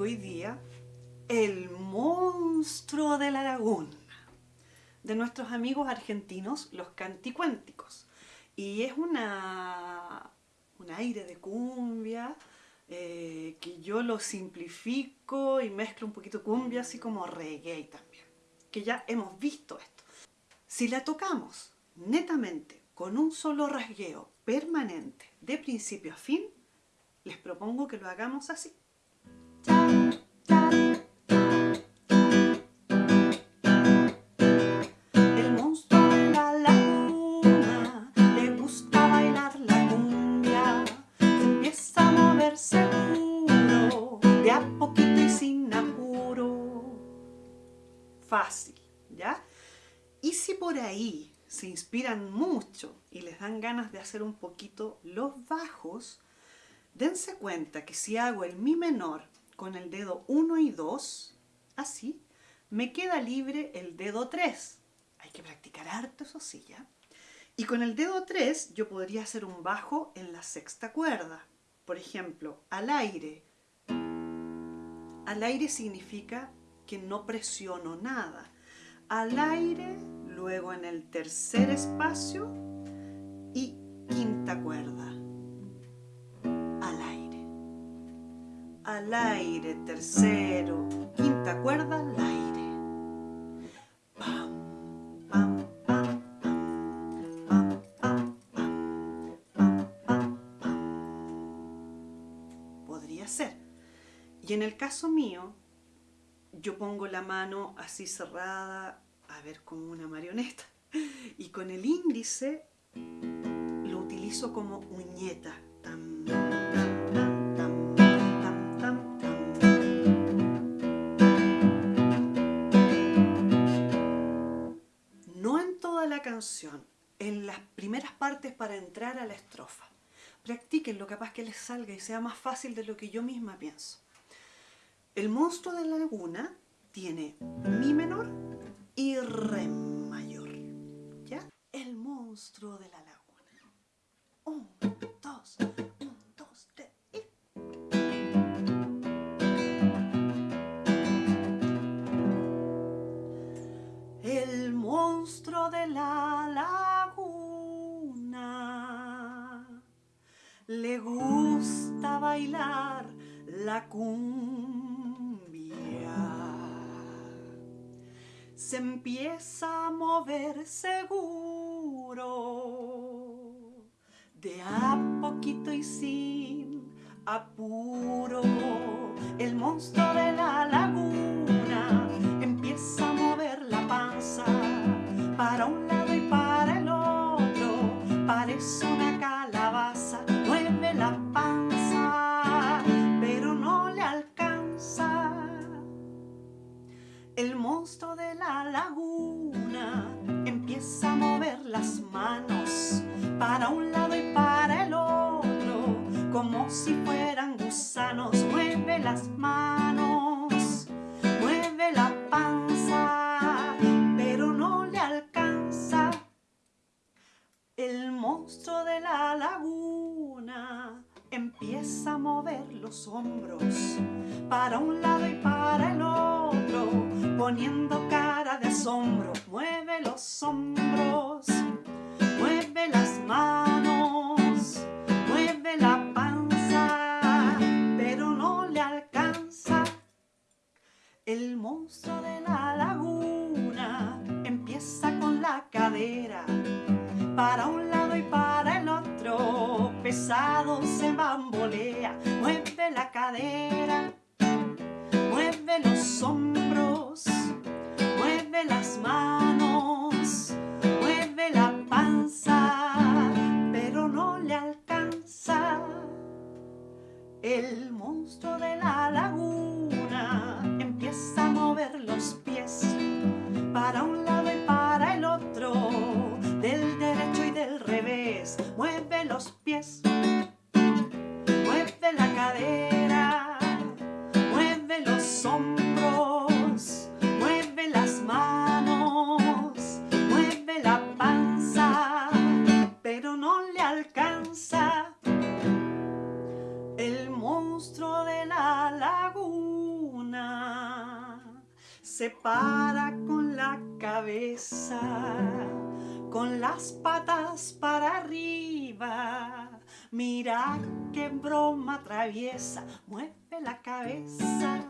hoy día el monstruo de la laguna de nuestros amigos argentinos, los canticuénticos. Y es una, un aire de cumbia eh, que yo lo simplifico y mezclo un poquito cumbia, así como reggae también, que ya hemos visto esto. Si la tocamos netamente con un solo rasgueo permanente de principio a fin, les propongo que lo hagamos así. Fácil, ¿ya? Y si por ahí se inspiran mucho y les dan ganas de hacer un poquito los bajos, dense cuenta que si hago el mi menor con el dedo 1 y 2, así, me queda libre el dedo 3. Hay que practicar harto, eso sí, ¿ya? Y con el dedo 3 yo podría hacer un bajo en la sexta cuerda. Por ejemplo, al aire. Al aire significa que no presiono nada. Al aire, luego en el tercer espacio Al aire, tercero, quinta cuerda, al aire. Pam, pam, pam, pam, pam, pam, pam, pam, pam. Podría ser. Y en el caso mío, yo pongo la mano así cerrada, a ver, como una marioneta. Y con el índice lo utilizo como uñeta. En las primeras partes para entrar a la estrofa. Practíquenlo, capaz que les salga y sea más fácil de lo que yo misma pienso. El monstruo de la laguna tiene mi menor y re mayor. ¿Ya? El monstruo de la laguna. Un, El monstruo de la laguna le gusta bailar la cumbia. Se empieza a mover seguro, de a poquito y sin apuro. Parece una calabaza, mueve la panza, pero no le alcanza. El monstruo de la laguna empieza a mover las manos para un lado y para el otro, como si fueran gusanos. Mueve las manos, de la laguna empieza a mover los hombros para un lado y para el otro, poniendo cara de asombro. Mueve los hombros, mueve las manos, mueve la panza, pero no le alcanza. El monstruo de la laguna empieza con la cadera para un pesado se bambolea, mueve la cadera, mueve los hombros, mueve las manos, mueve la panza, pero no le alcanza. El monstruo de la laguna empieza a mover los pies para un alcanza. El monstruo de la laguna se para con la cabeza, con las patas para arriba. Mira qué broma traviesa, mueve la cabeza,